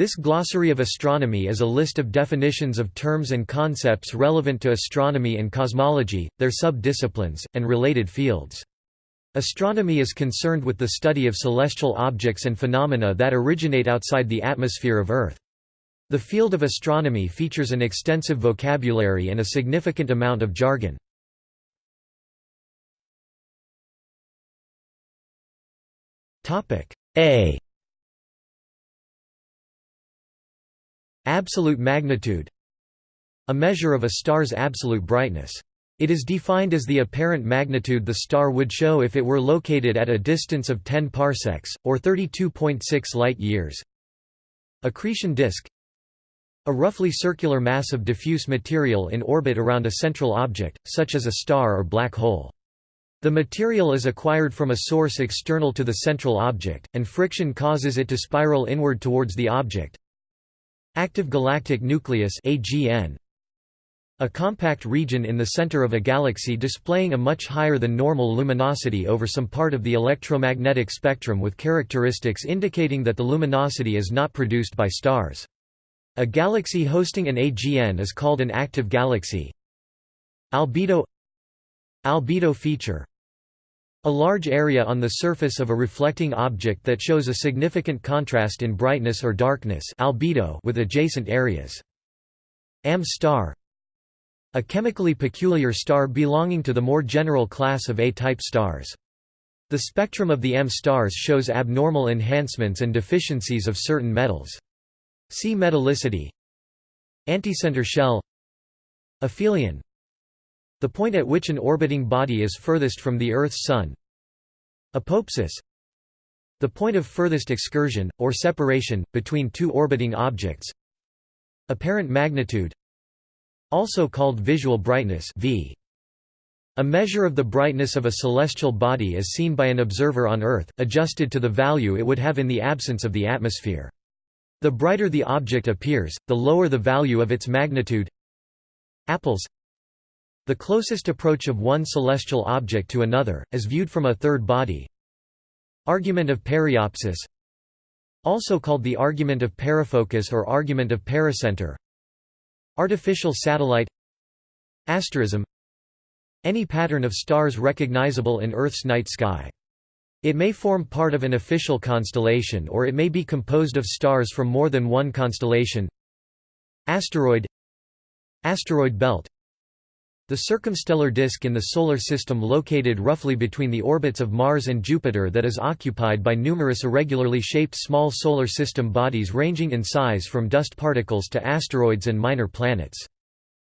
This glossary of astronomy is a list of definitions of terms and concepts relevant to astronomy and cosmology, their sub-disciplines, and related fields. Astronomy is concerned with the study of celestial objects and phenomena that originate outside the atmosphere of Earth. The field of astronomy features an extensive vocabulary and a significant amount of jargon. A Absolute magnitude A measure of a star's absolute brightness. It is defined as the apparent magnitude the star would show if it were located at a distance of 10 parsecs, or 32.6 light-years. Accretion disk A roughly circular mass of diffuse material in orbit around a central object, such as a star or black hole. The material is acquired from a source external to the central object, and friction causes it to spiral inward towards the object. Active galactic nucleus AGN a compact region in the center of a galaxy displaying a much higher than normal luminosity over some part of the electromagnetic spectrum with characteristics indicating that the luminosity is not produced by stars. A galaxy hosting an AGN is called an active galaxy. Albedo Albedo feature a large area on the surface of a reflecting object that shows a significant contrast in brightness or darkness albedo with adjacent areas. AM star A chemically peculiar star belonging to the more general class of A-type stars. The spectrum of the M stars shows abnormal enhancements and deficiencies of certain metals. See metallicity Anticenter shell Aphelion the point at which an orbiting body is furthest from the Earth's sun Apoapsis The point of furthest excursion, or separation, between two orbiting objects Apparent magnitude Also called visual brightness v. A measure of the brightness of a celestial body as seen by an observer on Earth, adjusted to the value it would have in the absence of the atmosphere. The brighter the object appears, the lower the value of its magnitude Appulse the closest approach of one celestial object to another, as viewed from a third body. Argument of periapsis Also called the argument of perifocus or argument of pericenter Artificial satellite Asterism Any pattern of stars recognizable in Earth's night sky. It may form part of an official constellation or it may be composed of stars from more than one constellation Asteroid Asteroid belt the circumstellar disk in the Solar System located roughly between the orbits of Mars and Jupiter that is occupied by numerous irregularly shaped small Solar System bodies ranging in size from dust particles to asteroids and minor planets.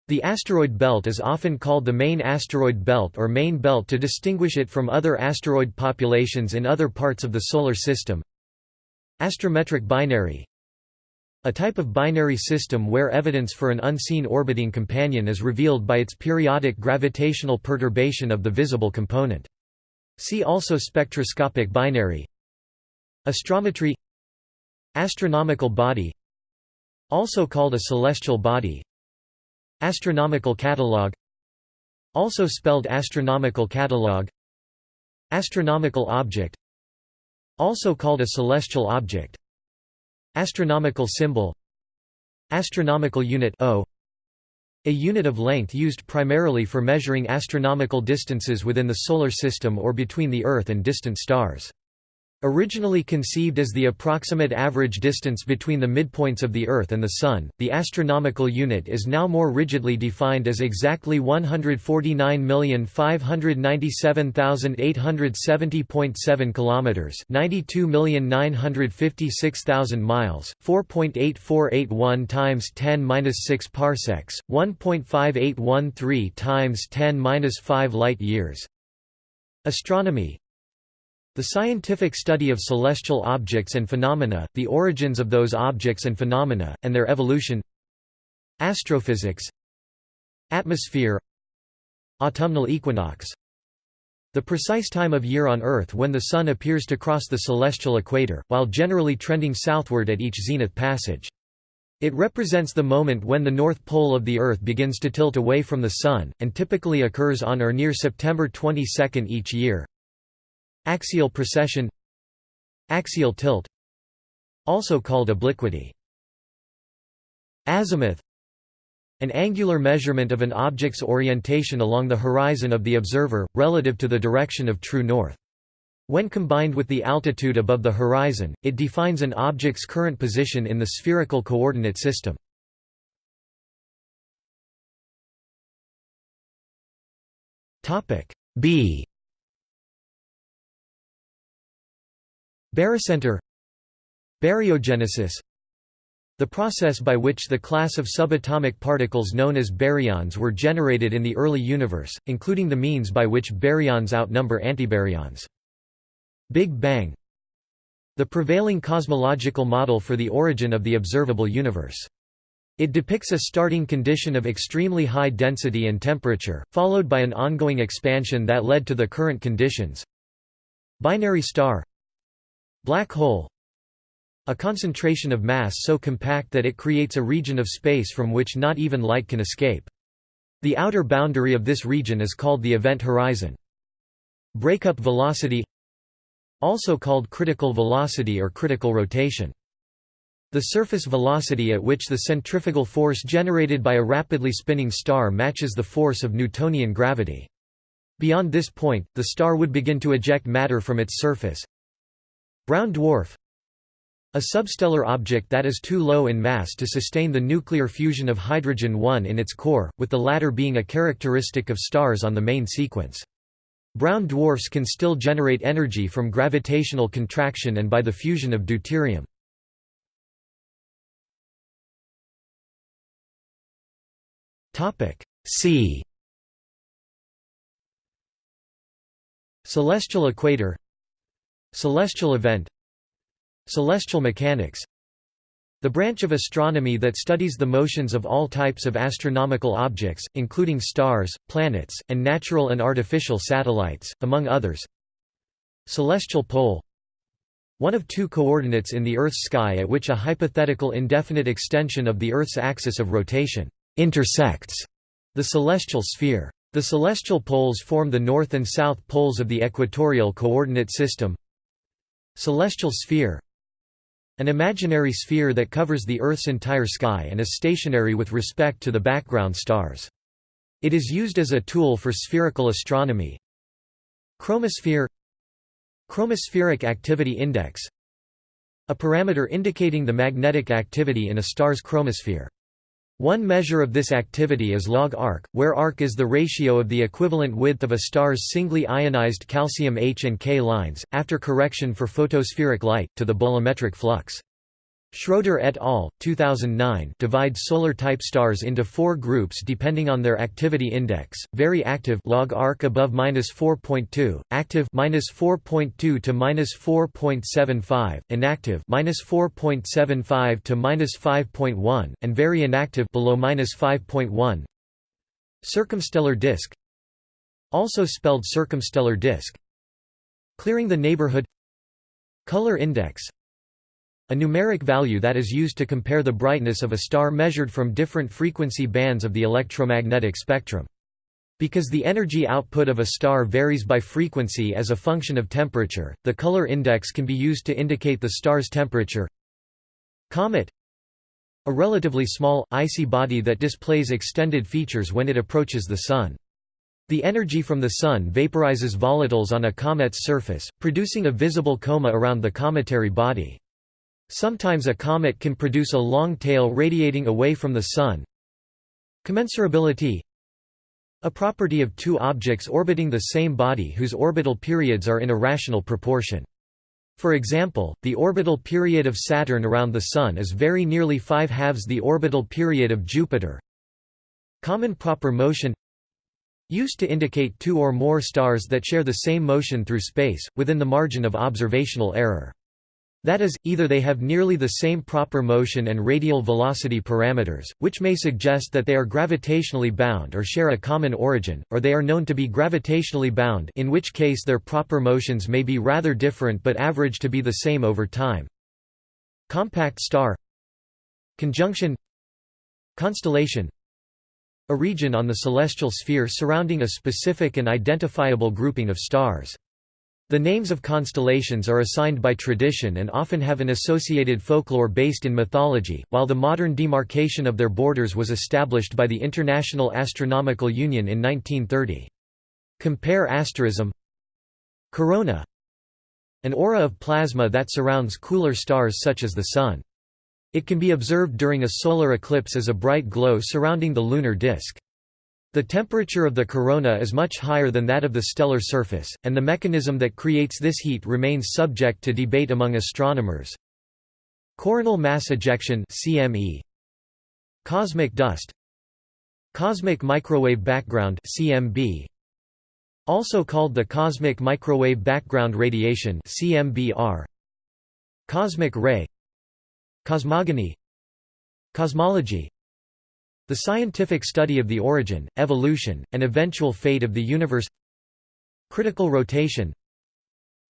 The asteroid belt is often called the main asteroid belt or main belt to distinguish it from other asteroid populations in other parts of the Solar System. Astrometric binary a type of binary system where evidence for an unseen orbiting companion is revealed by its periodic gravitational perturbation of the visible component. See also spectroscopic binary. Astrometry. Astronomical body. Also called a celestial body. Astronomical catalog. Also spelled astronomical catalog. Astronomical object. Also called a celestial object Astronomical symbol Astronomical unit o, a unit of length used primarily for measuring astronomical distances within the Solar System or between the Earth and distant stars. Originally conceived as the approximate average distance between the midpoints of the Earth and the Sun, the astronomical unit is now more rigidly defined as exactly 149,597,870.7 kilometers, 92,956,000 miles, 4.8481 times 10^-6 parsecs, 1.5813 times 10^-5 light years. Astronomy the scientific study of celestial objects and phenomena, the origins of those objects and phenomena, and their evolution Astrophysics Atmosphere Autumnal equinox The precise time of year on Earth when the Sun appears to cross the celestial equator, while generally trending southward at each zenith passage. It represents the moment when the north pole of the Earth begins to tilt away from the Sun, and typically occurs on or near September 22 each year. Axial precession Axial tilt Also called obliquity Azimuth An angular measurement of an object's orientation along the horizon of the observer, relative to the direction of true north. When combined with the altitude above the horizon, it defines an object's current position in the spherical coordinate system. B Barycenter Baryogenesis The process by which the class of subatomic particles known as baryons were generated in the early universe, including the means by which baryons outnumber antibaryons. Big Bang The prevailing cosmological model for the origin of the observable universe. It depicts a starting condition of extremely high density and temperature, followed by an ongoing expansion that led to the current conditions. Binary star Black hole A concentration of mass so compact that it creates a region of space from which not even light can escape. The outer boundary of this region is called the event horizon. Breakup velocity Also called critical velocity or critical rotation. The surface velocity at which the centrifugal force generated by a rapidly spinning star matches the force of Newtonian gravity. Beyond this point, the star would begin to eject matter from its surface, Brown dwarf A substellar object that is too low in mass to sustain the nuclear fusion of hydrogen-1 in its core, with the latter being a characteristic of stars on the main sequence. Brown dwarfs can still generate energy from gravitational contraction and by the fusion of deuterium. C Celestial equator Celestial event Celestial mechanics The branch of astronomy that studies the motions of all types of astronomical objects, including stars, planets, and natural and artificial satellites, among others Celestial pole One of two coordinates in the Earth's sky at which a hypothetical indefinite extension of the Earth's axis of rotation intersects the celestial sphere. The celestial poles form the north and south poles of the equatorial coordinate system Celestial sphere An imaginary sphere that covers the Earth's entire sky and is stationary with respect to the background stars. It is used as a tool for spherical astronomy. Chromosphere Chromospheric activity index A parameter indicating the magnetic activity in a star's chromosphere. One measure of this activity is log arc, where arc is the ratio of the equivalent width of a star's singly ionized calcium H and K lines, after correction for photospheric light, to the bolometric flux. Schroeder et al. 2009 divide solar-type stars into four groups depending on their activity index: very active log arc above -4.2, active -4.2 to -4.75, inactive -4.75 to -5.1, and very inactive below -5.1. Circumstellar disk, also spelled circumstellar disk. Clearing the neighborhood. Color index a numeric value that is used to compare the brightness of a star measured from different frequency bands of the electromagnetic spectrum. Because the energy output of a star varies by frequency as a function of temperature, the color index can be used to indicate the star's temperature. Comet A relatively small, icy body that displays extended features when it approaches the Sun. The energy from the Sun vaporizes volatiles on a comet's surface, producing a visible coma around the cometary body. Sometimes a comet can produce a long tail radiating away from the Sun. Commensurability A property of two objects orbiting the same body whose orbital periods are in a rational proportion. For example, the orbital period of Saturn around the Sun is very nearly five halves the orbital period of Jupiter. Common proper motion Used to indicate two or more stars that share the same motion through space, within the margin of observational error. That is, either they have nearly the same proper motion and radial velocity parameters, which may suggest that they are gravitationally bound or share a common origin, or they are known to be gravitationally bound in which case their proper motions may be rather different but average to be the same over time. Compact star Conjunction Constellation A region on the celestial sphere surrounding a specific and identifiable grouping of stars. The names of constellations are assigned by tradition and often have an associated folklore based in mythology, while the modern demarcation of their borders was established by the International Astronomical Union in 1930. Compare asterism Corona An aura of plasma that surrounds cooler stars such as the Sun. It can be observed during a solar eclipse as a bright glow surrounding the lunar disk. The temperature of the corona is much higher than that of the stellar surface, and the mechanism that creates this heat remains subject to debate among astronomers. Coronal mass ejection CME Cosmic dust. Cosmic microwave background CMB also called the cosmic microwave background radiation CMBR Cosmic ray. Cosmogony. Cosmology the scientific study of the origin, evolution, and eventual fate of the universe Critical rotation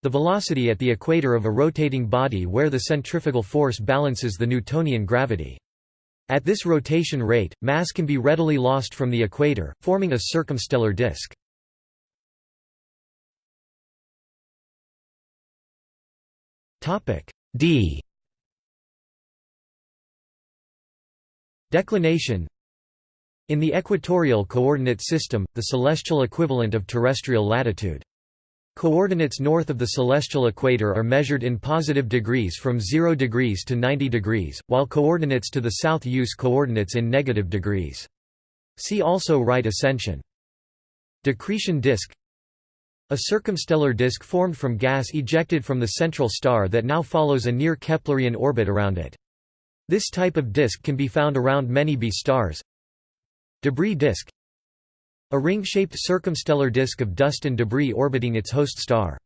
The velocity at the equator of a rotating body where the centrifugal force balances the Newtonian gravity. At this rotation rate, mass can be readily lost from the equator, forming a circumstellar disk. D Declination in the equatorial coordinate system, the celestial equivalent of terrestrial latitude. Coordinates north of the celestial equator are measured in positive degrees from 0 degrees to 90 degrees, while coordinates to the south use coordinates in negative degrees. See also right ascension. Decretion disk A circumstellar disk formed from gas ejected from the central star that now follows a near Keplerian orbit around it. This type of disk can be found around many B stars, Debris disk A ring-shaped circumstellar disk of dust and debris orbiting its host star.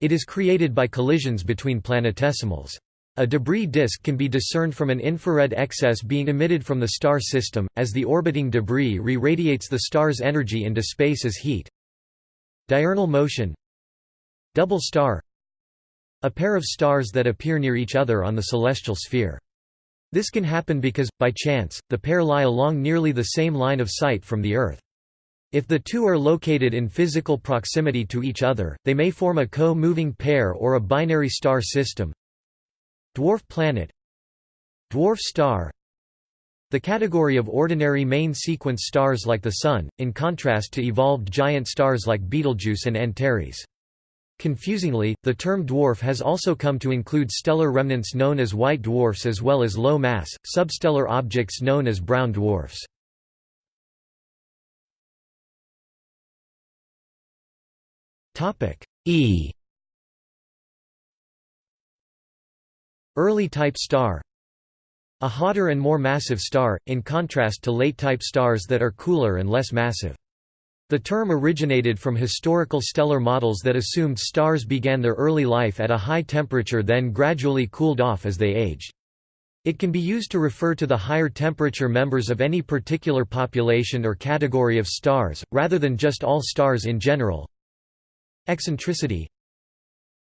It is created by collisions between planetesimals. A debris disk can be discerned from an infrared excess being emitted from the star system, as the orbiting debris re-radiates the star's energy into space as heat. Diurnal motion Double star A pair of stars that appear near each other on the celestial sphere. This can happen because, by chance, the pair lie along nearly the same line of sight from the Earth. If the two are located in physical proximity to each other, they may form a co-moving pair or a binary star system. Dwarf planet Dwarf star The category of ordinary main sequence stars like the Sun, in contrast to evolved giant stars like Betelgeuse and Antares. Confusingly, the term dwarf has also come to include stellar remnants known as white dwarfs as well as low-mass, substellar objects known as brown dwarfs. E Early type star A hotter and more massive star, in contrast to late type stars that are cooler and less massive. The term originated from historical stellar models that assumed stars began their early life at a high temperature then gradually cooled off as they aged. It can be used to refer to the higher temperature members of any particular population or category of stars, rather than just all stars in general. Eccentricity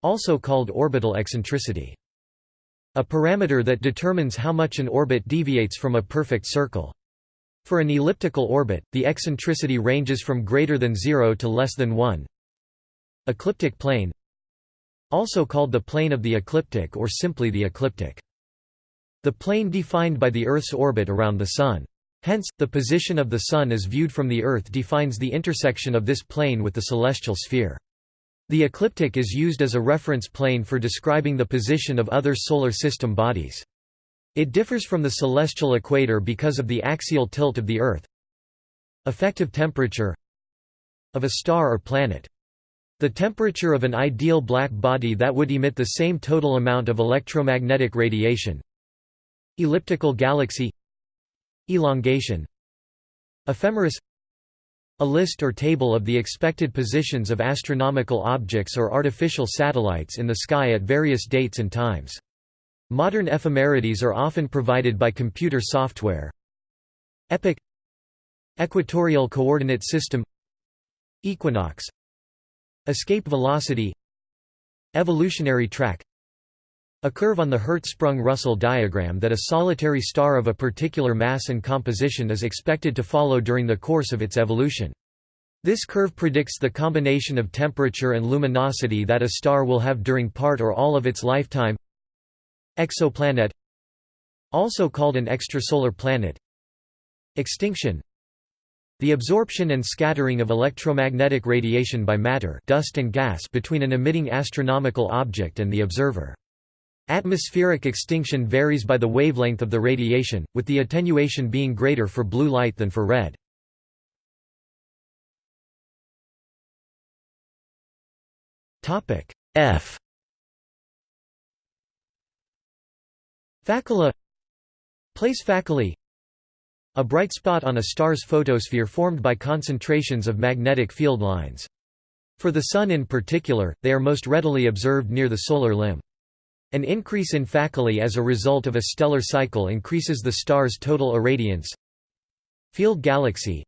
Also called orbital eccentricity. A parameter that determines how much an orbit deviates from a perfect circle. For an elliptical orbit, the eccentricity ranges from greater than 0 to less than 1. Ecliptic plane Also called the plane of the ecliptic or simply the ecliptic. The plane defined by the Earth's orbit around the Sun. Hence, the position of the Sun as viewed from the Earth defines the intersection of this plane with the celestial sphere. The ecliptic is used as a reference plane for describing the position of other Solar System bodies. It differs from the celestial equator because of the axial tilt of the Earth. Effective temperature of a star or planet. The temperature of an ideal black body that would emit the same total amount of electromagnetic radiation. Elliptical galaxy Elongation Ephemeris A list or table of the expected positions of astronomical objects or artificial satellites in the sky at various dates and times. Modern ephemerides are often provided by computer software. Epoch Equatorial coordinate system Equinox Escape velocity Evolutionary track A curve on the Hertzsprung-Russell diagram that a solitary star of a particular mass and composition is expected to follow during the course of its evolution. This curve predicts the combination of temperature and luminosity that a star will have during part or all of its lifetime. Exoplanet Also called an extrasolar planet Extinction The absorption and scattering of electromagnetic radiation by matter dust and gas between an emitting astronomical object and the observer. Atmospheric extinction varies by the wavelength of the radiation, with the attenuation being greater for blue light than for red. F Facula Place faculae A bright spot on a star's photosphere formed by concentrations of magnetic field lines. For the Sun in particular, they are most readily observed near the solar limb. An increase in faculae as a result of a stellar cycle increases the star's total irradiance. Field galaxy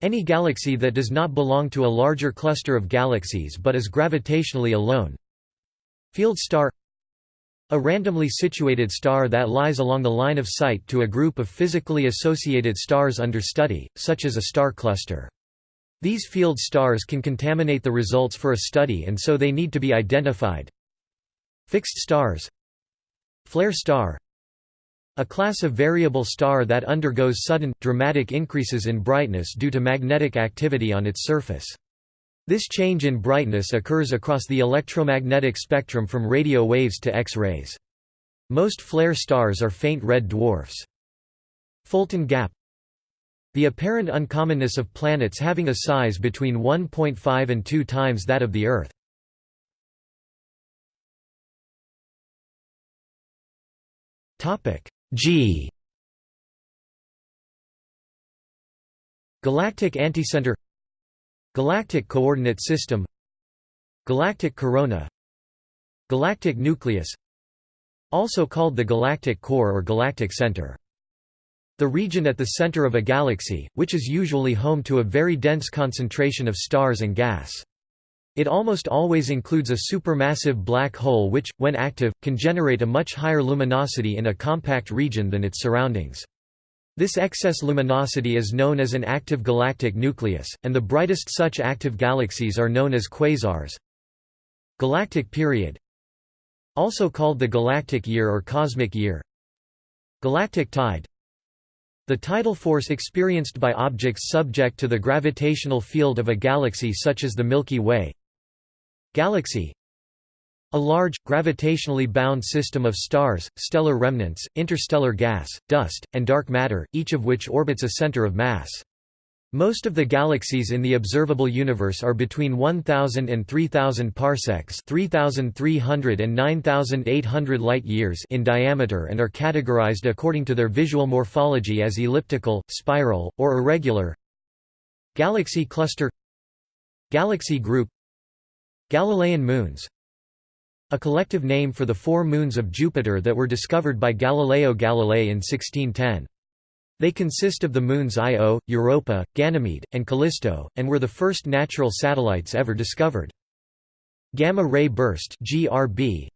any galaxy that does not belong to a larger cluster of galaxies but is gravitationally alone. Field star A randomly situated star that lies along the line of sight to a group of physically associated stars under study, such as a star cluster. These field stars can contaminate the results for a study and so they need to be identified. Fixed stars Flare star a class of variable star that undergoes sudden, dramatic increases in brightness due to magnetic activity on its surface. This change in brightness occurs across the electromagnetic spectrum from radio waves to X-rays. Most flare stars are faint red dwarfs. Fulton gap The apparent uncommonness of planets having a size between 1.5 and 2 times that of the Earth. G Galactic anticenter Galactic coordinate system Galactic corona Galactic nucleus Also called the galactic core or galactic center. The region at the center of a galaxy, which is usually home to a very dense concentration of stars and gas. It almost always includes a supermassive black hole which, when active, can generate a much higher luminosity in a compact region than its surroundings. This excess luminosity is known as an active galactic nucleus, and the brightest such active galaxies are known as quasars. Galactic period Also called the galactic year or cosmic year Galactic tide the tidal force experienced by objects subject to the gravitational field of a galaxy such as the Milky Way Galaxy a large, gravitationally bound system of stars, stellar remnants, interstellar gas, dust, and dark matter, each of which orbits a center of mass. Most of the galaxies in the observable universe are between 1000 and 3000 parsecs, 3300 and 9800 light-years in diameter and are categorized according to their visual morphology as elliptical, spiral, or irregular. Galaxy cluster Galaxy group Galilean moons A collective name for the four moons of Jupiter that were discovered by Galileo Galilei in 1610. They consist of the moons Io, Europa, Ganymede, and Callisto, and were the first natural satellites ever discovered. Gamma-ray burst GRB,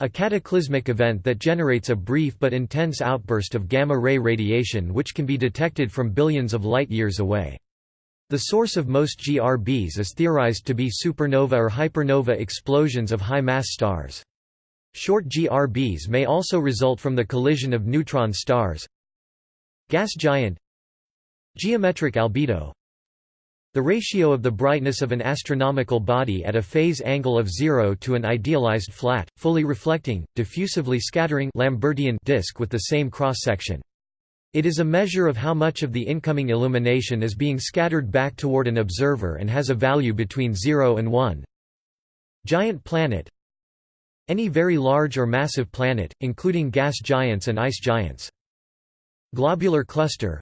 a cataclysmic event that generates a brief but intense outburst of gamma-ray radiation which can be detected from billions of light-years away. The source of most GRBs is theorized to be supernova or hypernova explosions of high-mass stars. Short GRBs may also result from the collision of neutron stars. Gas giant Geometric albedo The ratio of the brightness of an astronomical body at a phase angle of zero to an idealized flat, fully reflecting, diffusively scattering Lambertian disk with the same cross-section. It is a measure of how much of the incoming illumination is being scattered back toward an observer and has a value between 0 and 1. Giant planet Any very large or massive planet, including gas giants and ice giants. Globular cluster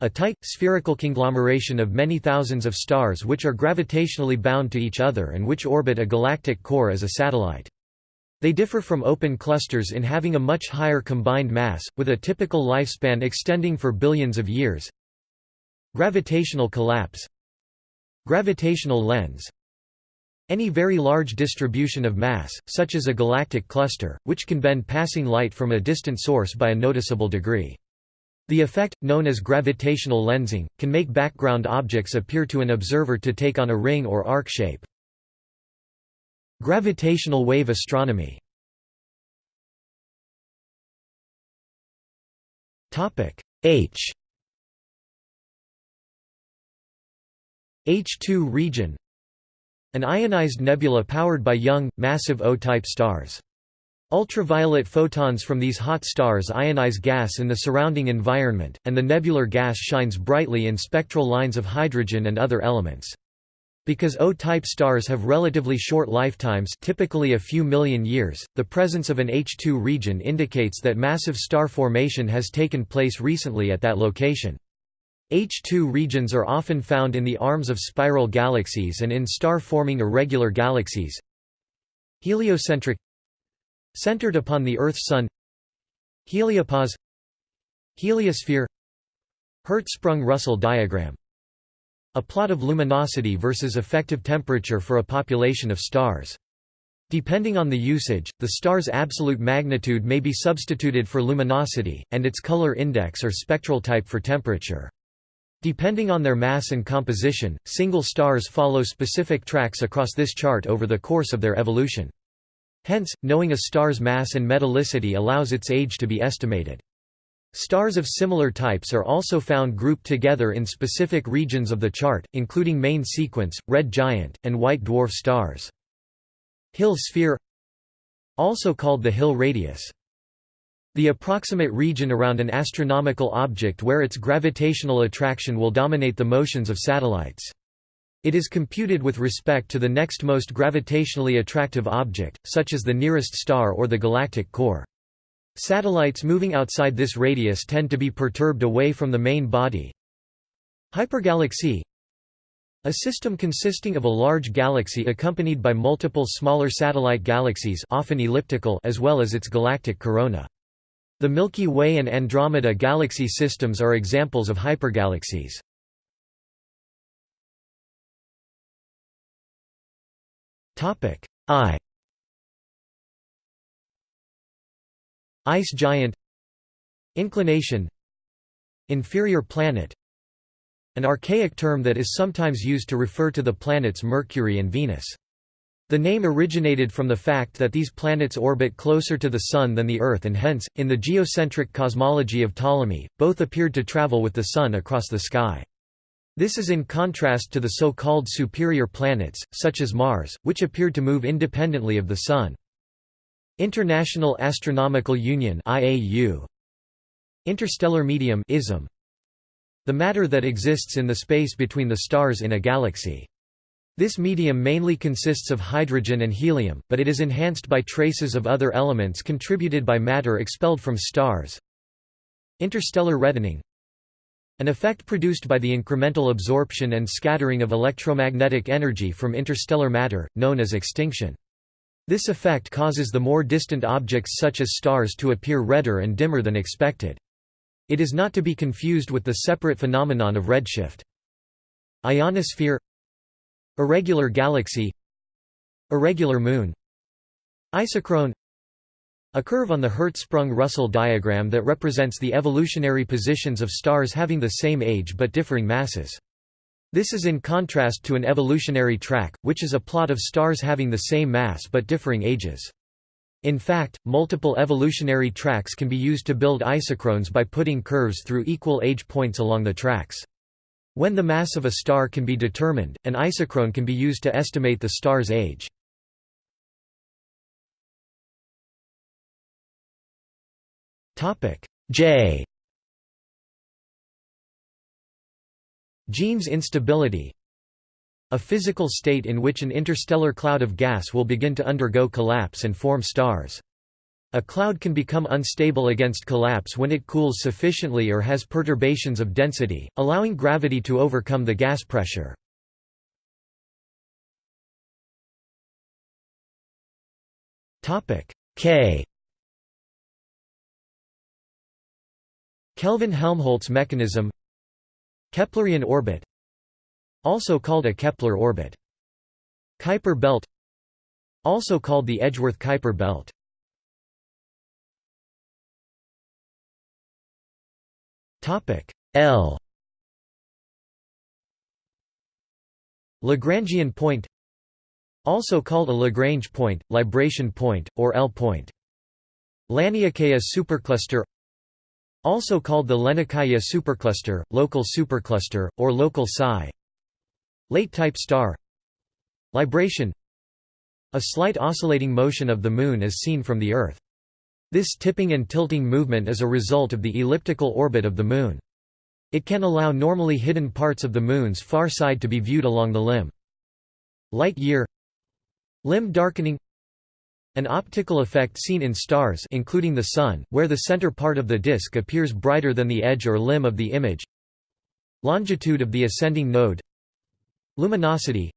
a tight, spherical conglomeration of many thousands of stars which are gravitationally bound to each other and which orbit a galactic core as a satellite. They differ from open clusters in having a much higher combined mass, with a typical lifespan extending for billions of years. Gravitational collapse Gravitational lens Any very large distribution of mass, such as a galactic cluster, which can bend passing light from a distant source by a noticeable degree. The effect, known as gravitational lensing, can make background objects appear to an observer to take on a ring or arc shape. Gravitational wave astronomy H H2 region An ionized nebula powered by young, massive O-type stars. Ultraviolet photons from these hot stars ionize gas in the surrounding environment, and the nebular gas shines brightly in spectral lines of hydrogen and other elements. Because O-type stars have relatively short lifetimes typically a few million years, the presence of an H2 region indicates that massive star formation has taken place recently at that location. H2 regions are often found in the arms of spiral galaxies and in star-forming irregular galaxies. Heliocentric Centered upon the Earth-Sun Heliopause Heliosphere Hertzsprung-Russell diagram A plot of luminosity versus effective temperature for a population of stars. Depending on the usage, the star's absolute magnitude may be substituted for luminosity, and its color index or spectral type for temperature. Depending on their mass and composition, single stars follow specific tracks across this chart over the course of their evolution. Hence, knowing a star's mass and metallicity allows its age to be estimated. Stars of similar types are also found grouped together in specific regions of the chart, including main sequence, red giant, and white dwarf stars. Hill sphere Also called the Hill radius. The approximate region around an astronomical object where its gravitational attraction will dominate the motions of satellites. It is computed with respect to the next most gravitationally attractive object, such as the nearest star or the galactic core. Satellites moving outside this radius tend to be perturbed away from the main body. Hypergalaxy A system consisting of a large galaxy accompanied by multiple smaller satellite galaxies often elliptical as well as its galactic corona. The Milky Way and Andromeda galaxy systems are examples of hypergalaxies. I Ice giant Inclination Inferior planet An archaic term that is sometimes used to refer to the planets Mercury and Venus. The name originated from the fact that these planets orbit closer to the Sun than the Earth and hence, in the geocentric cosmology of Ptolemy, both appeared to travel with the Sun across the sky. This is in contrast to the so-called superior planets, such as Mars, which appeared to move independently of the Sun. International Astronomical Union IAU Interstellar medium ISM The matter that exists in the space between the stars in a galaxy. This medium mainly consists of hydrogen and helium, but it is enhanced by traces of other elements contributed by matter expelled from stars. Interstellar reddening an effect produced by the incremental absorption and scattering of electromagnetic energy from interstellar matter, known as extinction. This effect causes the more distant objects such as stars to appear redder and dimmer than expected. It is not to be confused with the separate phenomenon of redshift. Ionosphere Irregular galaxy Irregular moon Isochrone a curve on the Hertzsprung-Russell diagram that represents the evolutionary positions of stars having the same age but differing masses. This is in contrast to an evolutionary track, which is a plot of stars having the same mass but differing ages. In fact, multiple evolutionary tracks can be used to build isochrones by putting curves through equal age points along the tracks. When the mass of a star can be determined, an isochrone can be used to estimate the star's age. J Jeans instability A physical state in which an interstellar cloud of gas will begin to undergo collapse and form stars. A cloud can become unstable against collapse when it cools sufficiently or has perturbations of density, allowing gravity to overcome the gas pressure. K Kelvin-Helmholtz mechanism Keplerian orbit Also called a Kepler orbit. Kuiper belt Also called the Edgeworth-Kuiper belt. L. Lagrangian point Also called a Lagrange point, libration point, or L point. Laniakea supercluster Also called the Laniakea supercluster, local supercluster, or local psi Late-type star Libration A slight oscillating motion of the Moon as seen from the Earth. This tipping and tilting movement is a result of the elliptical orbit of the Moon. It can allow normally hidden parts of the Moon's far side to be viewed along the limb. Light year Limb darkening An optical effect seen in stars including the Sun, where the center part of the disk appears brighter than the edge or limb of the image Longitude of the ascending node Luminosity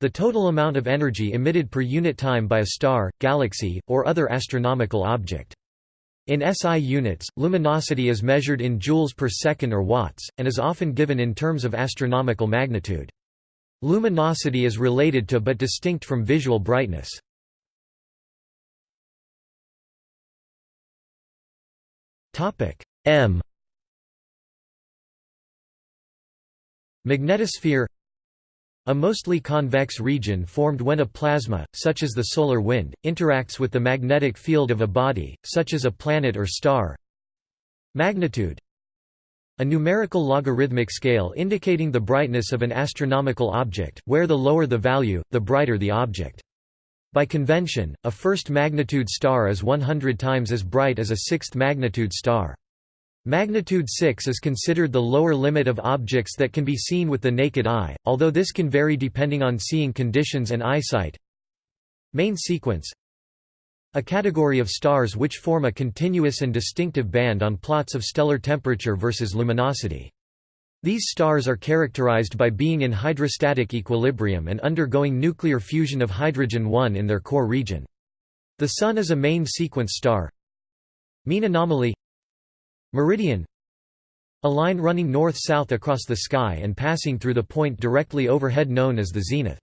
The total amount of energy emitted per unit time by a star, galaxy, or other astronomical object. In SI units, luminosity is measured in joules per second or watts, and is often given in terms of astronomical magnitude. Luminosity is related to but distinct from visual brightness. M Magnetosphere a mostly convex region formed when a plasma, such as the solar wind, interacts with the magnetic field of a body, such as a planet or star. Magnitude A numerical logarithmic scale indicating the brightness of an astronomical object, where the lower the value, the brighter the object. By convention, a first magnitude star is 100 times as bright as a sixth magnitude star. Magnitude 6 is considered the lower limit of objects that can be seen with the naked eye, although this can vary depending on seeing conditions and eyesight. Main sequence A category of stars which form a continuous and distinctive band on plots of stellar temperature versus luminosity. These stars are characterized by being in hydrostatic equilibrium and undergoing nuclear fusion of hydrogen-1 in their core region. The Sun is a main sequence star. Mean anomaly Meridian A line running north-south across the sky and passing through the point directly overhead known as the zenith.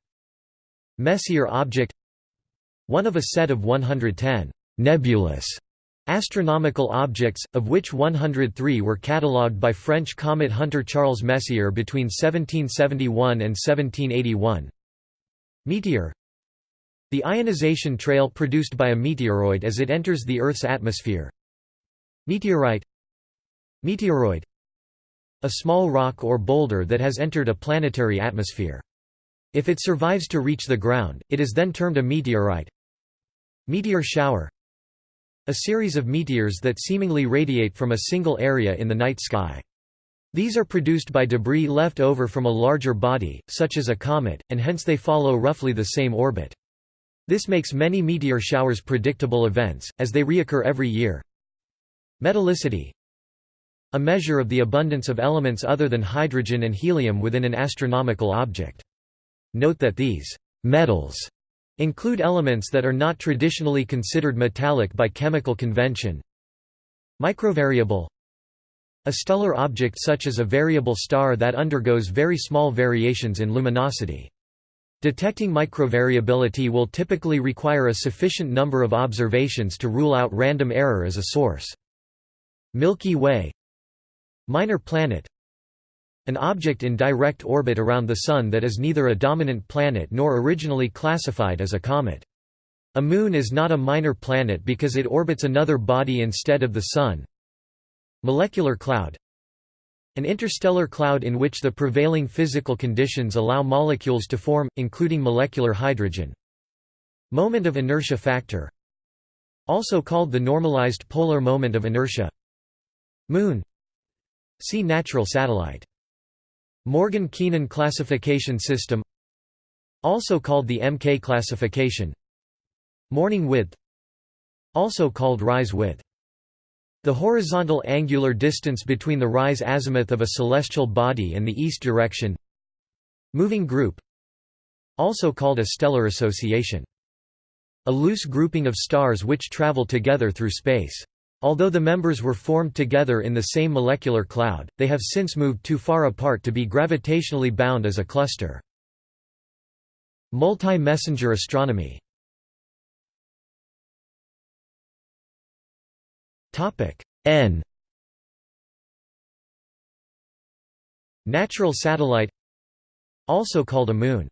Messier object One of a set of 110 nebulous astronomical objects, of which 103 were catalogued by French comet hunter Charles Messier between 1771 and 1781. Meteor The ionization trail produced by a meteoroid as it enters the Earth's atmosphere. Meteorite Meteoroid A small rock or boulder that has entered a planetary atmosphere. If it survives to reach the ground, it is then termed a meteorite. Meteor shower A series of meteors that seemingly radiate from a single area in the night sky. These are produced by debris left over from a larger body, such as a comet, and hence they follow roughly the same orbit. This makes many meteor showers predictable events, as they reoccur every year. Metallicity a measure of the abundance of elements other than hydrogen and helium within an astronomical object. Note that these metals include elements that are not traditionally considered metallic by chemical convention. Microvariable A stellar object such as a variable star that undergoes very small variations in luminosity. Detecting microvariability will typically require a sufficient number of observations to rule out random error as a source. Milky Way Minor planet An object in direct orbit around the Sun that is neither a dominant planet nor originally classified as a comet. A moon is not a minor planet because it orbits another body instead of the Sun. Molecular cloud An interstellar cloud in which the prevailing physical conditions allow molecules to form, including molecular hydrogen. Moment of inertia factor Also called the normalized polar moment of inertia Moon See natural satellite. Morgan-Keenan classification system Also called the MK classification Morning width Also called rise width the horizontal angular distance between the rise azimuth of a celestial body and the east direction Moving group Also called a stellar association. A loose grouping of stars which travel together through space. Although the members were formed together in the same molecular cloud, they have since moved too far apart to be gravitationally bound as a cluster. Multi-messenger astronomy N Natural satellite Also called a moon.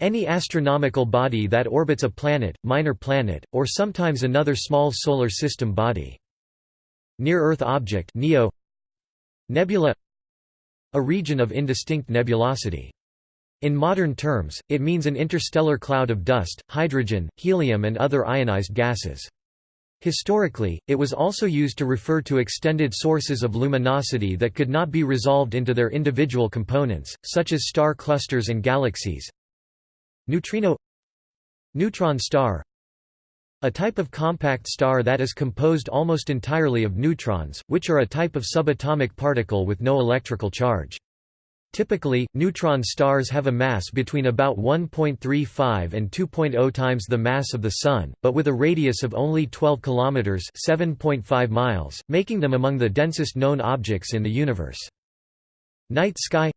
Any astronomical body that orbits a planet, minor planet, or sometimes another small solar system body. Near-Earth object NEO Nebula A region of indistinct nebulosity. In modern terms, it means an interstellar cloud of dust, hydrogen, helium and other ionized gases. Historically, it was also used to refer to extended sources of luminosity that could not be resolved into their individual components, such as star clusters and galaxies. Neutrino Neutron star A type of compact star that is composed almost entirely of neutrons, which are a type of subatomic particle with no electrical charge. Typically, neutron stars have a mass between about 1.35 and 2.0 times the mass of the Sun, but with a radius of only 12 km 7.5 miles, making them among the densest known objects in the universe. Night sky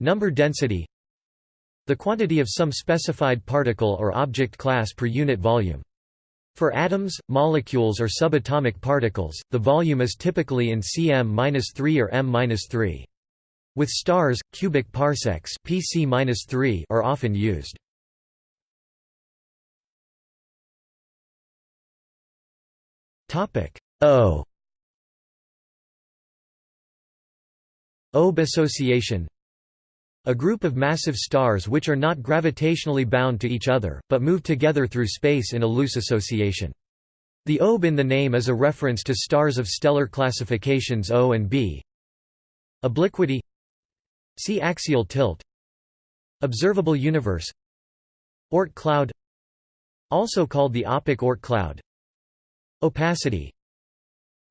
Number density The quantity of some specified particle or object class per unit volume. For atoms, molecules or subatomic particles, the volume is typically in cm-3 or m-3. With stars, cubic parsecs PC are often used. O OB association A group of massive stars which are not gravitationally bound to each other, but move together through space in a loose association. The OB in the name is a reference to stars of stellar classifications O and B. Obliquity See axial tilt Observable universe Oort cloud Also called the Öpik Oort cloud Opacity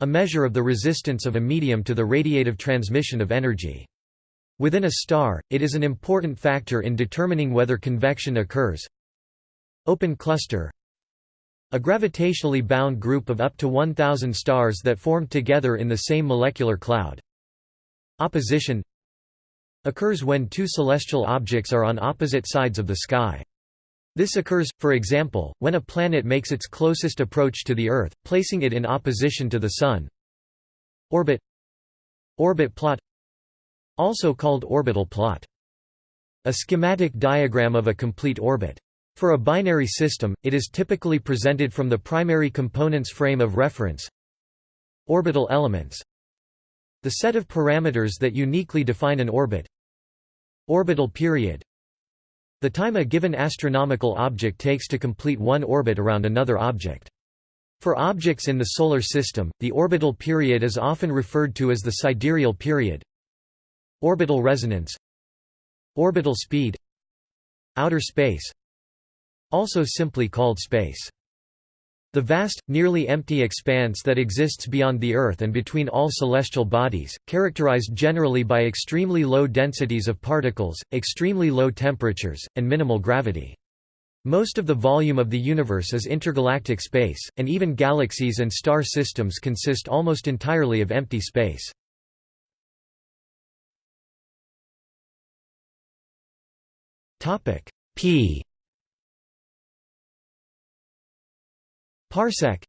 A measure of the resistance of a medium to the radiative transmission of energy. Within a star, it is an important factor in determining whether convection occurs. Open cluster A gravitationally bound group of up to 1,000 stars that formed together in the same molecular cloud. Opposition occurs when two celestial objects are on opposite sides of the sky. This occurs, for example, when a planet makes its closest approach to the Earth, placing it in opposition to the Sun. Orbit Orbit plot Also called orbital plot. A schematic diagram of a complete orbit. For a binary system, it is typically presented from the primary components frame of reference. Orbital elements the set of parameters that uniquely define an orbit Orbital period The time a given astronomical object takes to complete one orbit around another object. For objects in the Solar System, the orbital period is often referred to as the sidereal period. Orbital resonance Orbital speed Outer space Also simply called space the vast, nearly empty expanse that exists beyond the Earth and between all celestial bodies, characterized generally by extremely low densities of particles, extremely low temperatures, and minimal gravity. Most of the volume of the universe is intergalactic space, and even galaxies and star systems consist almost entirely of empty space. P Parsec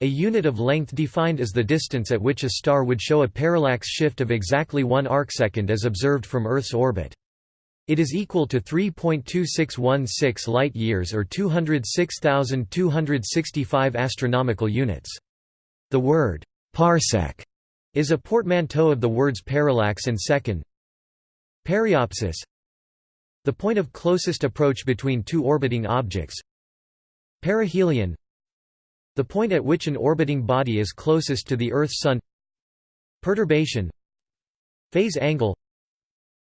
A unit of length defined as the distance at which a star would show a parallax shift of exactly one arcsecond as observed from Earth's orbit. It is equal to 3.2616 light-years or 206,265 astronomical units. The word «parsec» is a portmanteau of the words parallax and second. Periapsis The point of closest approach between two orbiting objects Perihelion the point at which an orbiting body is closest to the Earth's-Sun Perturbation Phase angle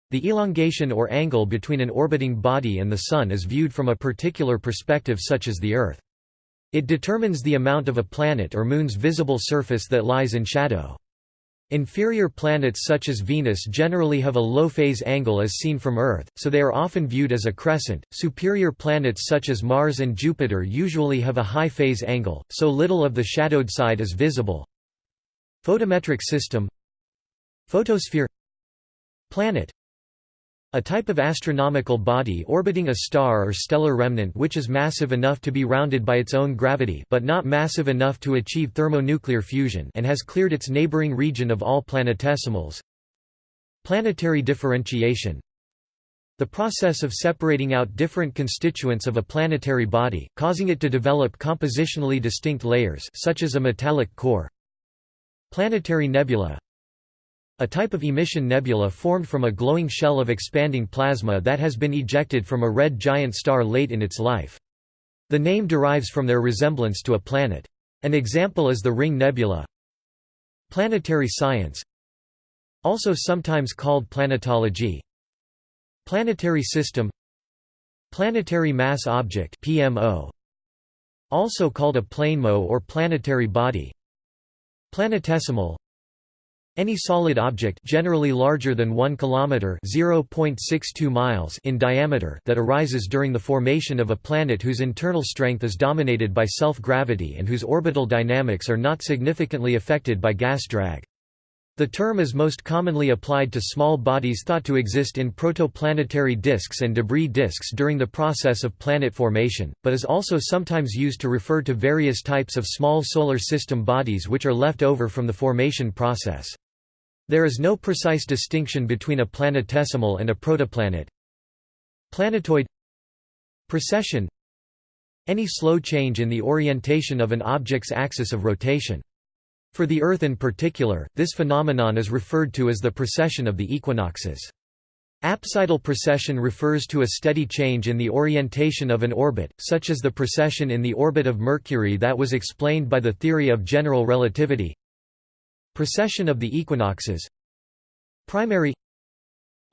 The elongation or angle between an orbiting body and the Sun is viewed from a particular perspective such as the Earth. It determines the amount of a planet or moon's visible surface that lies in shadow. Inferior planets such as Venus generally have a low phase angle as seen from Earth, so they are often viewed as a crescent. Superior planets such as Mars and Jupiter usually have a high phase angle, so little of the shadowed side is visible. Photometric system Photosphere Planet a type of astronomical body orbiting a star or stellar remnant which is massive enough to be rounded by its own gravity but not massive enough to achieve thermonuclear fusion and has cleared its neighboring region of all planetesimals. Planetary differentiation the process of separating out different constituents of a planetary body, causing it to develop compositionally distinct layers such as a metallic core. Planetary nebula a type of emission nebula formed from a glowing shell of expanding plasma that has been ejected from a red giant star late in its life. The name derives from their resemblance to a planet. An example is the Ring Nebula. Planetary science Also sometimes called planetology Planetary system Planetary mass object PMO also called a planemo or planetary body Planetesimal any solid object generally larger than 1 km (0.62 miles) in diameter that arises during the formation of a planet whose internal strength is dominated by self-gravity and whose orbital dynamics are not significantly affected by gas drag. The term is most commonly applied to small bodies thought to exist in protoplanetary disks and debris disks during the process of planet formation, but is also sometimes used to refer to various types of small solar system bodies which are left over from the formation process. There is no precise distinction between a planetesimal and a protoplanet. Planetoid Precession Any slow change in the orientation of an object's axis of rotation. For the Earth in particular, this phenomenon is referred to as the precession of the equinoxes. Apsidal precession refers to a steady change in the orientation of an orbit, such as the precession in the orbit of Mercury that was explained by the theory of general relativity. Precession of the equinoxes Primary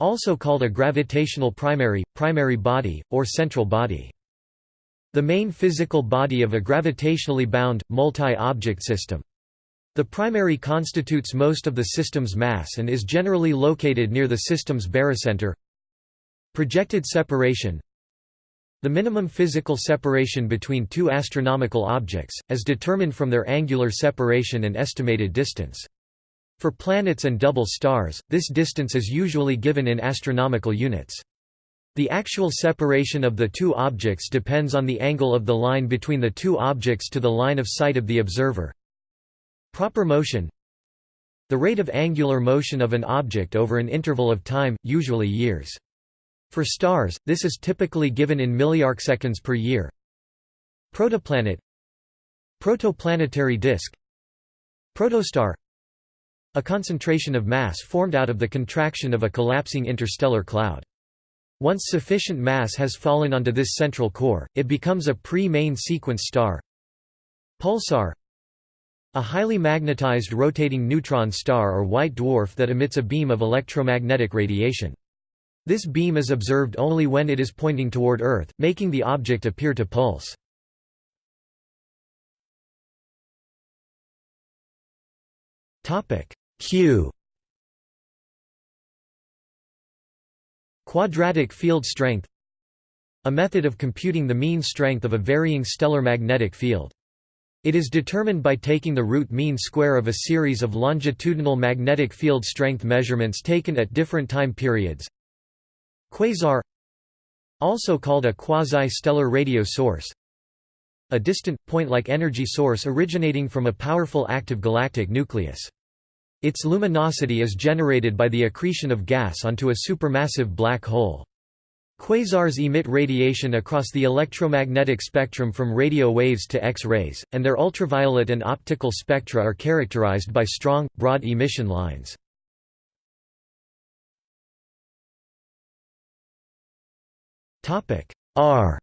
Also called a gravitational primary, primary body, or central body. The main physical body of a gravitationally bound, multi-object system. The primary constitutes most of the system's mass and is generally located near the system's barycenter. Projected separation The minimum physical separation between two astronomical objects, as determined from their angular separation and estimated distance. For planets and double stars, this distance is usually given in astronomical units. The actual separation of the two objects depends on the angle of the line between the two objects to the line of sight of the observer. Proper motion The rate of angular motion of an object over an interval of time, usually years. For stars, this is typically given in milliarcseconds per year. Protoplanet Protoplanetary disk Protostar a concentration of mass formed out of the contraction of a collapsing interstellar cloud. Once sufficient mass has fallen onto this central core, it becomes a pre-main sequence star. Pulsar A highly magnetized rotating neutron star or white dwarf that emits a beam of electromagnetic radiation. This beam is observed only when it is pointing toward Earth, making the object appear to pulse. Q Quadratic field strength A method of computing the mean strength of a varying stellar magnetic field. It is determined by taking the root mean square of a series of longitudinal magnetic field strength measurements taken at different time periods. Quasar Also called a quasi-stellar radio source A distant, point-like energy source originating from a powerful active galactic nucleus. Its luminosity is generated by the accretion of gas onto a supermassive black hole. Quasars emit radiation across the electromagnetic spectrum from radio waves to X-rays, and their ultraviolet and optical spectra are characterized by strong, broad emission lines. R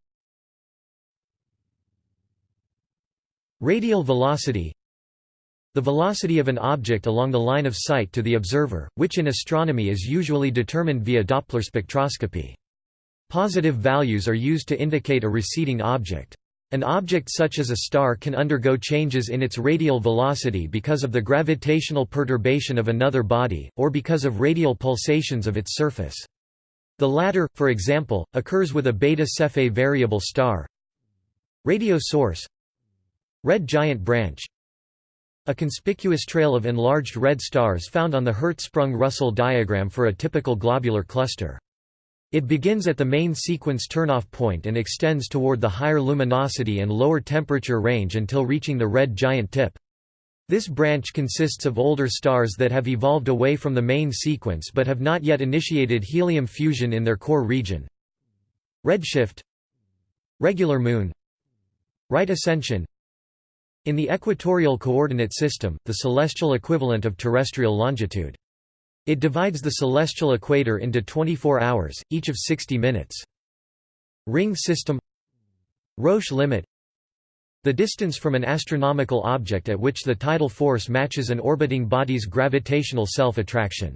Radial velocity the velocity of an object along the line of sight to the observer, which in astronomy is usually determined via Doppler spectroscopy. Positive values are used to indicate a receding object. An object such as a star can undergo changes in its radial velocity because of the gravitational perturbation of another body, or because of radial pulsations of its surface. The latter, for example, occurs with a beta Cephei variable star. Radio source Red giant branch a conspicuous trail of enlarged red stars found on the Hertzsprung-Russell diagram for a typical globular cluster. It begins at the main sequence turnoff point and extends toward the higher luminosity and lower temperature range until reaching the red giant tip. This branch consists of older stars that have evolved away from the main sequence but have not yet initiated helium fusion in their core region. Redshift Regular moon Right ascension In the equatorial coordinate system, the celestial equivalent of terrestrial longitude. It divides the celestial equator into 24 hours, each of 60 minutes. Ring system Roche limit The distance from an astronomical object at which the tidal force matches an orbiting body's gravitational self-attraction.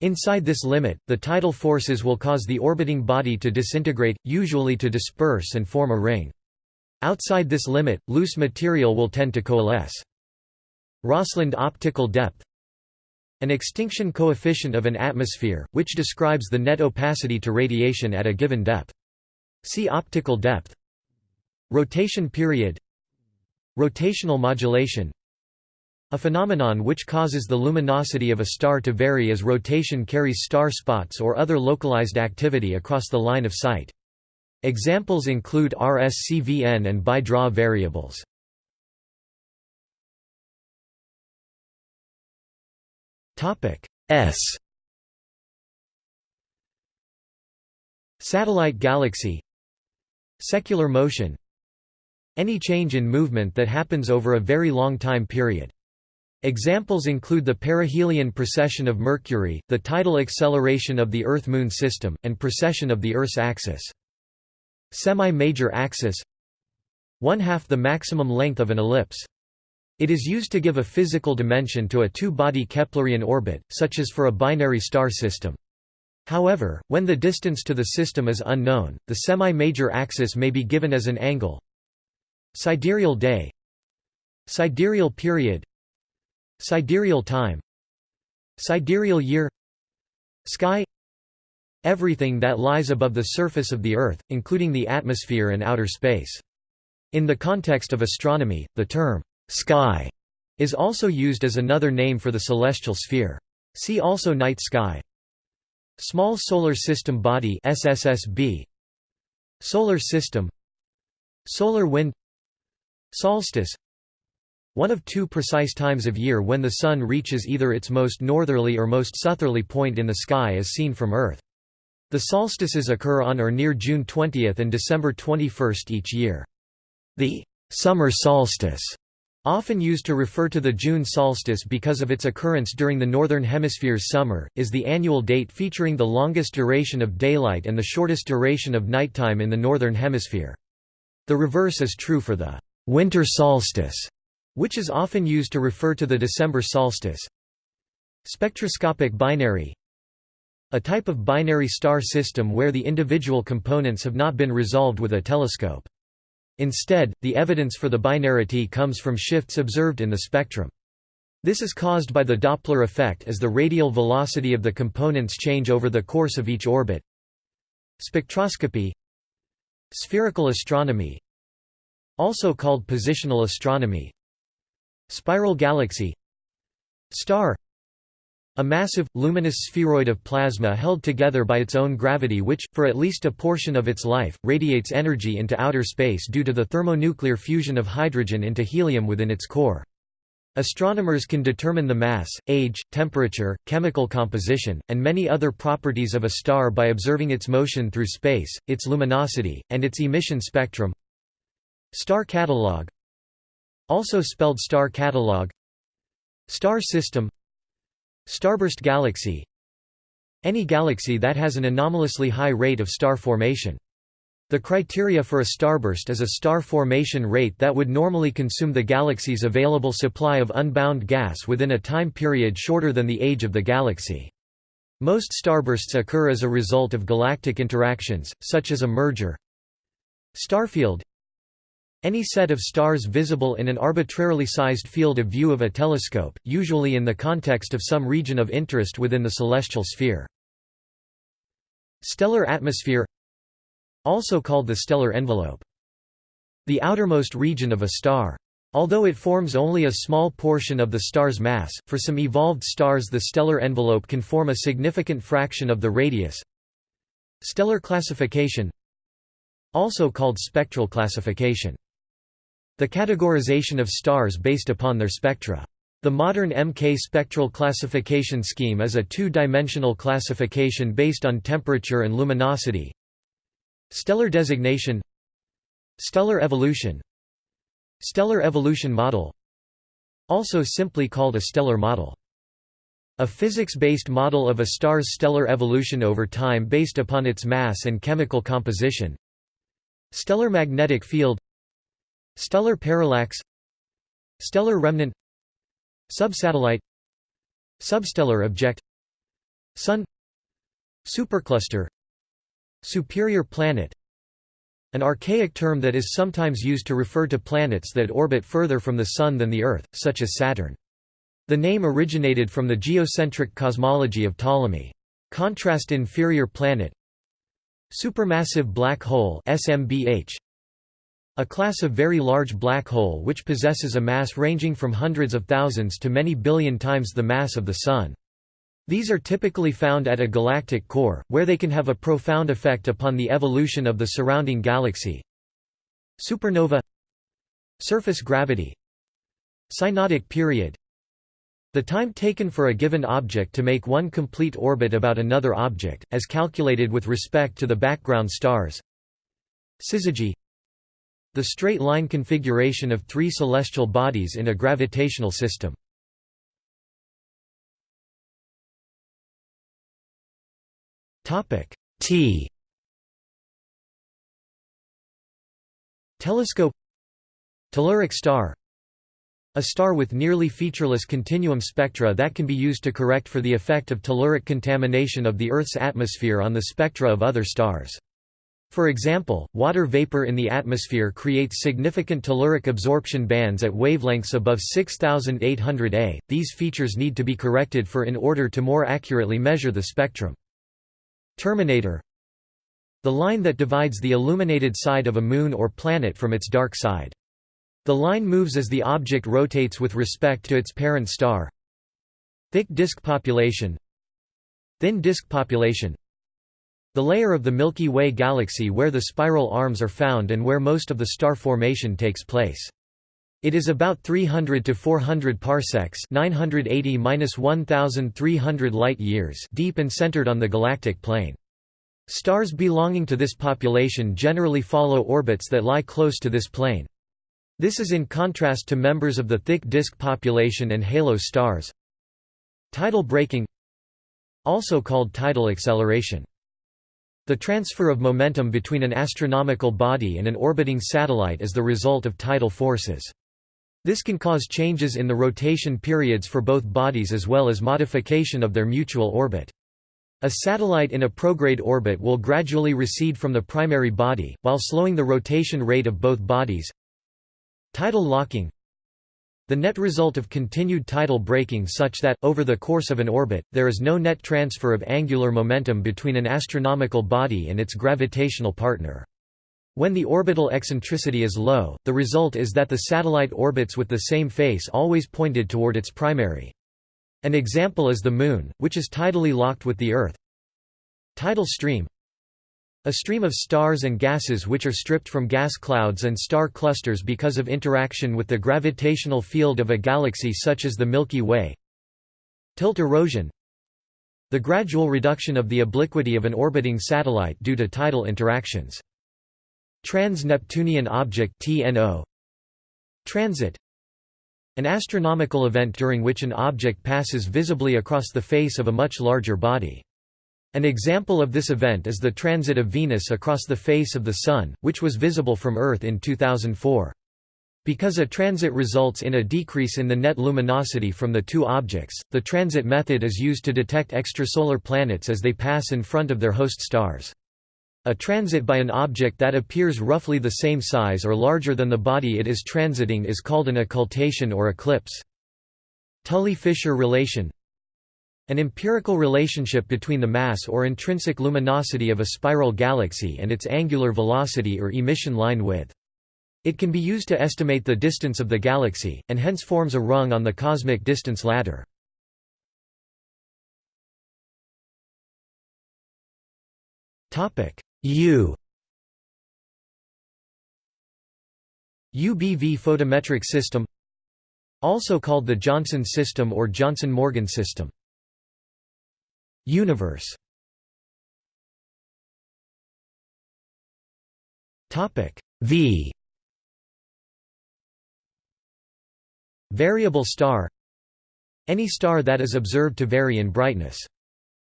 Inside this limit, the tidal forces will cause the orbiting body to disintegrate, usually to disperse and form a ring. Outside this limit, loose material will tend to coalesce. Rosseland optical depth An extinction coefficient of an atmosphere, which describes the net opacity to radiation at a given depth. See optical depth Rotation period Rotational modulation a phenomenon which causes the luminosity of a star to vary as rotation carries star spots or other localized activity across the line of sight. Examples include RSCVN and BY Dra variables. S Satellite galaxy Secular motion Any change in movement that happens over a very long time period. Examples include the perihelion precession of Mercury, the tidal acceleration of the Earth–Moon system, and precession of the Earth's axis. Semi-major axis One-half the maximum length of an ellipse. It is used to give a physical dimension to a two-body Keplerian orbit, such as for a binary star system. However, when the distance to the system is unknown, the semi-major axis may be given as an angle. Sidereal day. Sidereal period. Sidereal time. Sidereal year. Sky. Everything that lies above the surface of the Earth, including the atmosphere and outer space. In the context of astronomy, the term, sky, is also used as another name for the celestial sphere. See also night sky. Small Solar System Body SSSB Solar System. Solar Wind Solstice one of two precise times of year when the Sun reaches either its most northerly or most southerly point in the sky as seen from Earth. The solstices occur on or near June 20 and December 21 each year. The «summer solstice» often used to refer to the June solstice because of its occurrence during the Northern Hemisphere's summer, is the annual date featuring the longest duration of daylight and the shortest duration of nighttime in the Northern Hemisphere. The reverse is true for the «winter solstice», which is often used to refer to the December solstice. Spectroscopic binary A type of binary star system where the individual components have not been resolved with a telescope. Instead, the evidence for the binarity comes from shifts observed in the spectrum. This is caused by the Doppler effect as the radial velocity of the components change over the course of each orbit. Spectroscopy Spherical astronomy Also called positional astronomy Spiral galaxy Star a massive, luminous spheroid of plasma held together by its own gravity which, for at least a portion of its life, radiates energy into outer space due to the thermonuclear fusion of hydrogen into helium within its core. Astronomers can determine the mass, age, temperature, chemical composition, and many other properties of a star by observing its motion through space, its luminosity, and its emission spectrum. Star catalog also spelled star catalog Star system Starburst galaxy Any galaxy that has an anomalously high rate of star formation. The criteria for a starburst is a star formation rate that would normally consume the galaxy's available supply of unbound gas within a time period shorter than the age of the galaxy. Most starbursts occur as a result of galactic interactions, such as a merger. Starfield any set of stars visible in an arbitrarily sized field of view of a telescope, usually in the context of some region of interest within the celestial sphere. Stellar atmosphere Also called the stellar envelope. The outermost region of a star. Although it forms only a small portion of the star's mass, for some evolved stars the stellar envelope can form a significant fraction of the radius. Stellar classification Also called spectral classification the categorization of stars based upon their spectra. The modern MK spectral classification scheme is a two-dimensional classification based on temperature and luminosity. Stellar designation Stellar evolution Stellar evolution model Also simply called a stellar model. A physics-based model of a star's stellar evolution over time based upon its mass and chemical composition. Stellar magnetic field Stellar parallax Stellar remnant Subsatellite Substellar object Sun Supercluster Superior planet An archaic term that is sometimes used to refer to planets that orbit further from the Sun than the Earth, such as Saturn. The name originated from the geocentric cosmology of Ptolemy. Contrast inferior planet Supermassive black hole SMBH a class of very large black hole which possesses a mass ranging from hundreds of thousands to many billion times the mass of the Sun. These are typically found at a galactic core, where they can have a profound effect upon the evolution of the surrounding galaxy. Supernova Surface gravity Synodic period The time taken for a given object to make one complete orbit about another object, as calculated with respect to the background stars Syzygy the straight-line configuration of three celestial bodies in a gravitational system. T Telescope Telluric star a star with nearly featureless continuum spectra that can be used to correct for the effect of telluric contamination of the Earth's atmosphere on the spectra of other stars. For example, water vapor in the atmosphere creates significant telluric absorption bands at wavelengths above 6800 A. These features need to be corrected for in order to more accurately measure the spectrum. Terminator The line that divides the illuminated side of a moon or planet from its dark side. The line moves as the object rotates with respect to its parent star. Thick disk population Thin disk population the layer of the Milky Way galaxy where the spiral arms are found and where most of the star formation takes place. It is about 300 to 400 parsecs 980–1300 light-years deep and centered on the galactic plane. Stars belonging to this population generally follow orbits that lie close to this plane. This is in contrast to members of the thick disk population and halo stars. Tidal braking Also called tidal acceleration the transfer of momentum between an astronomical body and an orbiting satellite is the result of tidal forces. This can cause changes in the rotation periods for both bodies as well as modification of their mutual orbit. A satellite in a prograde orbit will gradually recede from the primary body, while slowing the rotation rate of both bodies. Tidal locking the net result of continued tidal braking such that, over the course of an orbit, there is no net transfer of angular momentum between an astronomical body and its gravitational partner. When the orbital eccentricity is low, the result is that the satellite orbits with the same face always pointed toward its primary. An example is the Moon, which is tidally locked with the Earth. Tidal stream a stream of stars and gases which are stripped from gas clouds and star clusters because of interaction with the gravitational field of a galaxy such as the Milky Way. Tilt erosion The gradual reduction of the obliquity of an orbiting satellite due to tidal interactions. Trans-Neptunian object TNO. Transit An astronomical event during which an object passes visibly across the face of a much larger body. An example of this event is the transit of Venus across the face of the Sun, which was visible from Earth in 2004. Because a transit results in a decrease in the net luminosity from the two objects, the transit method is used to detect extrasolar planets as they pass in front of their host stars. A transit by an object that appears roughly the same size or larger than the body it is transiting is called an occultation or eclipse. Tully-Fisher relation an empirical relationship between the mass or intrinsic luminosity of a spiral galaxy and its angular velocity or emission line width. It can be used to estimate the distance of the galaxy, and hence forms a rung on the cosmic distance ladder. U UBV photometric system Also called the Johnson system or Johnson-Morgan system. Universe V Variable star Any star that is observed to vary in brightness.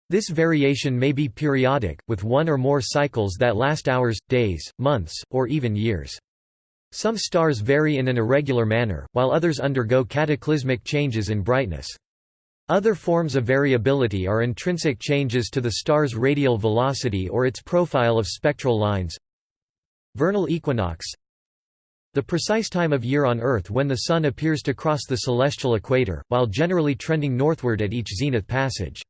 This variation may be periodic, with one or more cycles that last hours, days, months, or even years. Some stars vary in an irregular manner, while others undergo cataclysmic changes in brightness. Other forms of variability are intrinsic changes to the star's radial velocity or its profile of spectral lines. Vernal equinox The precise time of year on Earth when the Sun appears to cross the celestial equator, while generally trending northward at each zenith passage.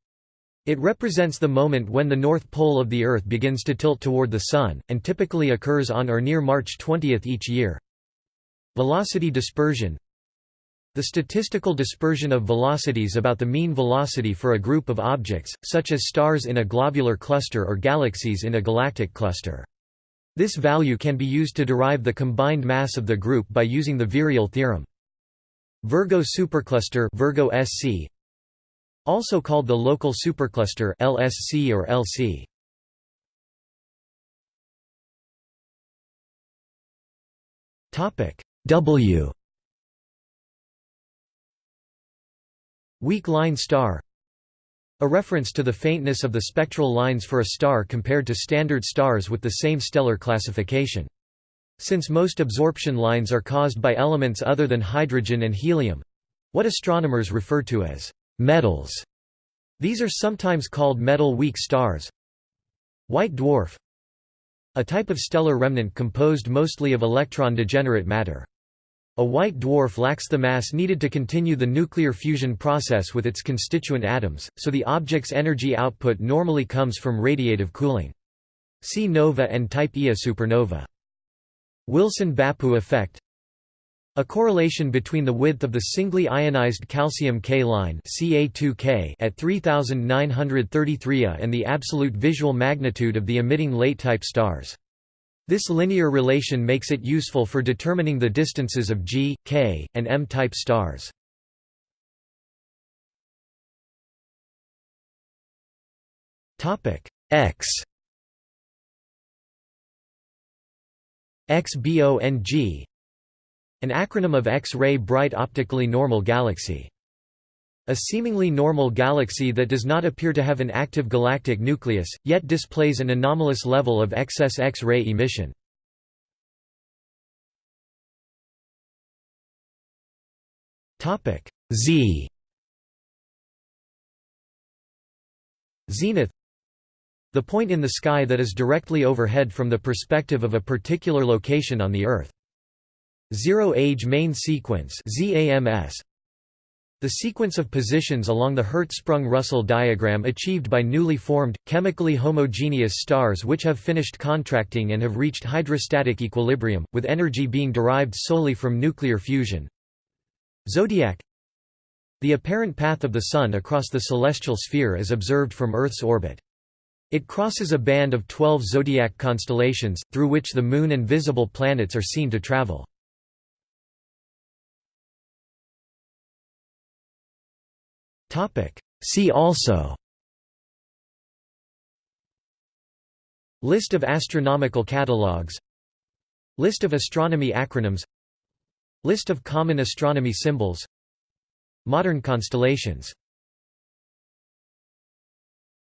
It represents the moment when the north pole of the Earth begins to tilt toward the Sun, and typically occurs on or near March 20 each year. Velocity dispersion The statistical dispersion of velocities about the mean velocity for a group of objects, such as stars in a globular cluster or galaxies in a galactic cluster. This value can be used to derive the combined mass of the group by using the virial theorem. Virgo supercluster Virgo SC also called the local supercluster LSC or LC. Topic W Weak line star a reference to the faintness of the spectral lines for a star compared to standard stars with the same stellar classification. Since most absorption lines are caused by elements other than hydrogen and helium—what astronomers refer to as metals. These are sometimes called metal-weak stars. White dwarf A type of stellar remnant composed mostly of electron-degenerate matter. A white dwarf lacks the mass needed to continue the nuclear fusion process with its constituent atoms, so the object's energy output normally comes from radiative cooling. See nova and type Ia supernova. Wilson-Bappu effect a correlation between the width of the singly ionized calcium K line Ca2K at 3933 A and the absolute visual magnitude of the emitting late-type stars. This linear relation makes it useful for determining the distances of G, K, and M-type stars. X XBONG an acronym of X-ray bright optically normal galaxy. A seemingly normal galaxy that does not appear to have an active galactic nucleus, yet displays an anomalous level of excess X-ray emission. Z Zenith The point in the sky that is directly overhead from the perspective of a particular location on the Earth. Zero-age main sequence ZAMS the sequence of positions along the Hertzsprung-Russell diagram achieved by newly formed, chemically homogeneous stars which have finished contracting and have reached hydrostatic equilibrium, with energy being derived solely from nuclear fusion. Zodiac The apparent path of the Sun across the celestial sphere is observed from Earth's orbit. It crosses a band of 12 zodiac constellations, through which the Moon and visible planets are seen to travel. See also. List of astronomical catalogues List of astronomy acronyms. List of common astronomy symbols. Modern constellations